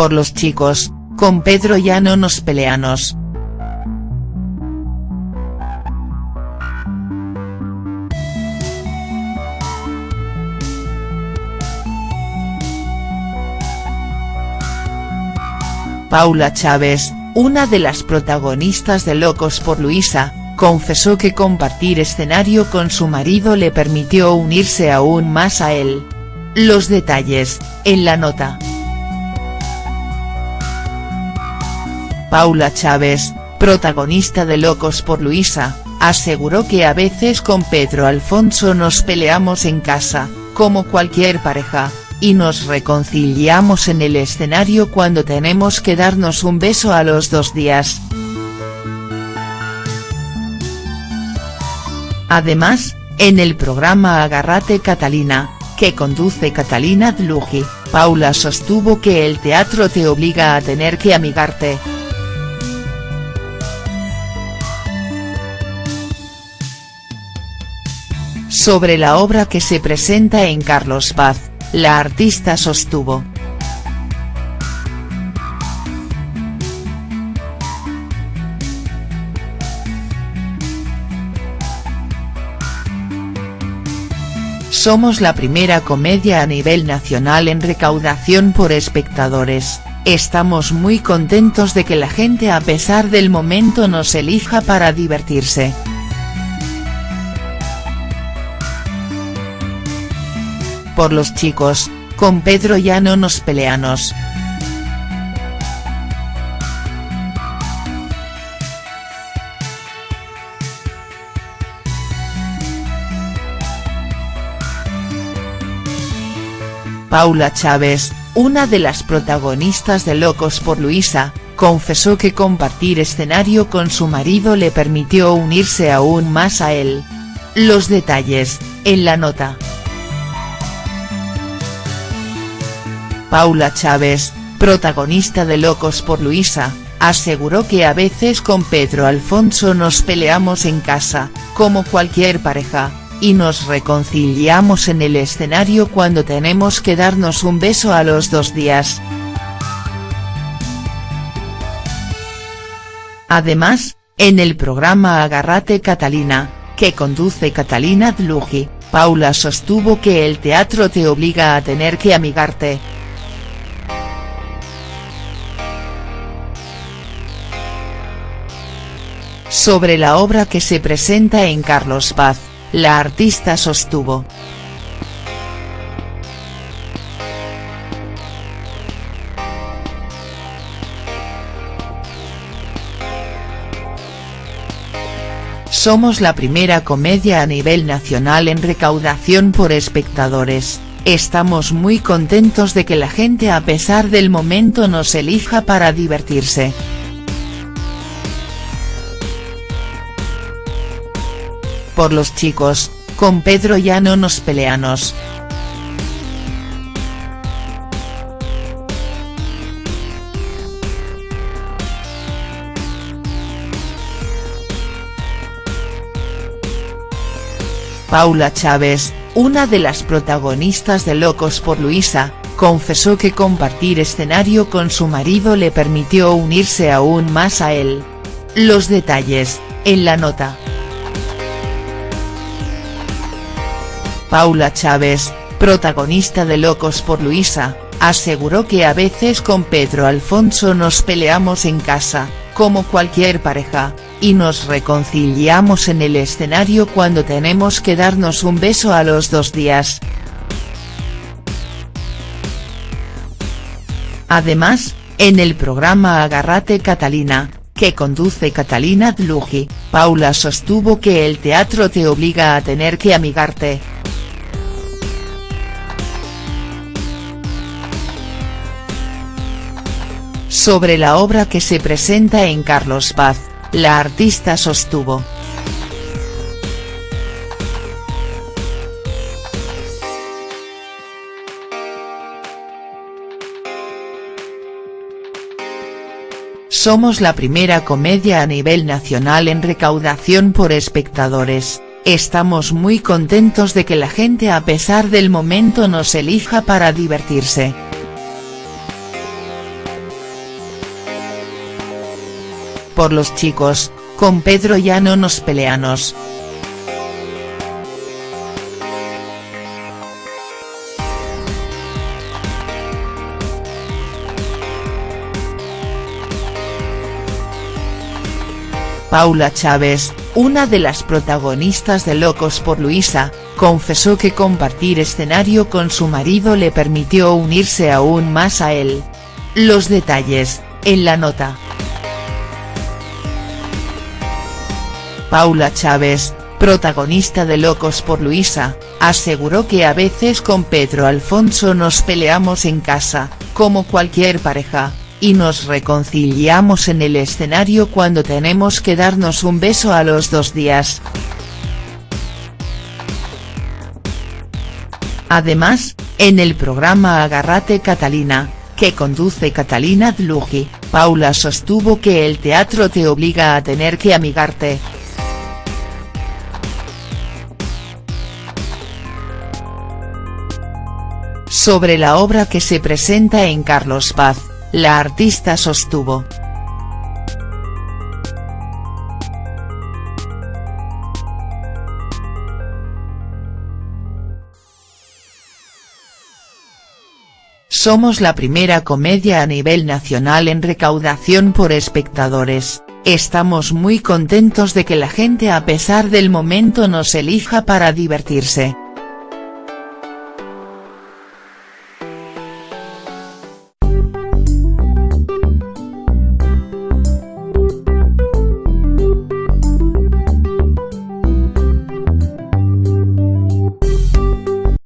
Por los chicos, con Pedro ya no nos peleamos. Paula Chávez, una de las protagonistas de Locos por Luisa, confesó que compartir escenario con su marido le permitió unirse aún más a él. Los detalles, en la nota. Paula Chávez, protagonista de Locos por Luisa, aseguró que a veces con Pedro Alfonso nos peleamos en casa, como cualquier pareja, y nos reconciliamos en el escenario cuando tenemos que darnos un beso a los dos días. Además, en el programa Agarrate Catalina, que conduce Catalina Dlugi, Paula sostuvo que el teatro te obliga a tener que amigarte. Sobre la obra que se presenta en Carlos Paz, la artista sostuvo. Somos la primera comedia a nivel nacional en recaudación por espectadores, estamos muy contentos de que la gente a pesar del momento nos elija para divertirse. Por los chicos, con Pedro ya no nos peleamos. Paula Chávez, una de las protagonistas de Locos por Luisa, confesó que compartir escenario con su marido le permitió unirse aún más a él. Los detalles, en la nota. Paula Chávez, protagonista de Locos por Luisa, aseguró que a veces con Pedro Alfonso nos peleamos en casa, como cualquier pareja, y nos reconciliamos en el escenario cuando tenemos que darnos un beso a los dos días. Además, en el programa Agarrate Catalina, que conduce Catalina Dlugi, Paula sostuvo que el teatro te obliga a tener que amigarte, Sobre la obra que se presenta en Carlos Paz, la artista sostuvo. Somos la primera comedia a nivel nacional en recaudación por espectadores, estamos muy contentos de que la gente a pesar del momento nos elija para divertirse. Por los chicos, con Pedro ya no nos peleamos. Paula Chávez, una de las protagonistas de Locos por Luisa, confesó que compartir escenario con su marido le permitió unirse aún más a él. Los detalles, en la nota. Paula Chávez, protagonista de Locos por Luisa, aseguró que a veces con Pedro Alfonso nos peleamos en casa, como cualquier pareja, y nos reconciliamos en el escenario cuando tenemos que darnos un beso a los dos días. Además, en el programa Agarrate Catalina, que conduce Catalina Dlugi, Paula sostuvo que el teatro te obliga a tener que amigarte. Sobre la obra que se presenta en Carlos Paz, la artista sostuvo. Somos la primera comedia a nivel nacional en recaudación por espectadores, estamos muy contentos de que la gente a pesar del momento nos elija para divertirse. Por los chicos, con Pedro ya no nos peleamos. Paula Chávez, una de las protagonistas de Locos por Luisa, confesó que compartir escenario con su marido le permitió unirse aún más a él. Los detalles, en la nota. Paula Chávez, protagonista de Locos por Luisa, aseguró que a veces con Pedro Alfonso nos peleamos en casa, como cualquier pareja, y nos reconciliamos en el escenario cuando tenemos que darnos un beso a los dos días. Además, en el programa Agarrate Catalina, que conduce Catalina Dlugi, Paula sostuvo que el teatro te obliga a tener que amigarte. Sobre la obra que se presenta en Carlos Paz, la artista sostuvo. Somos la primera comedia a nivel nacional en recaudación por espectadores, estamos muy contentos de que la gente a pesar del momento nos elija para divertirse.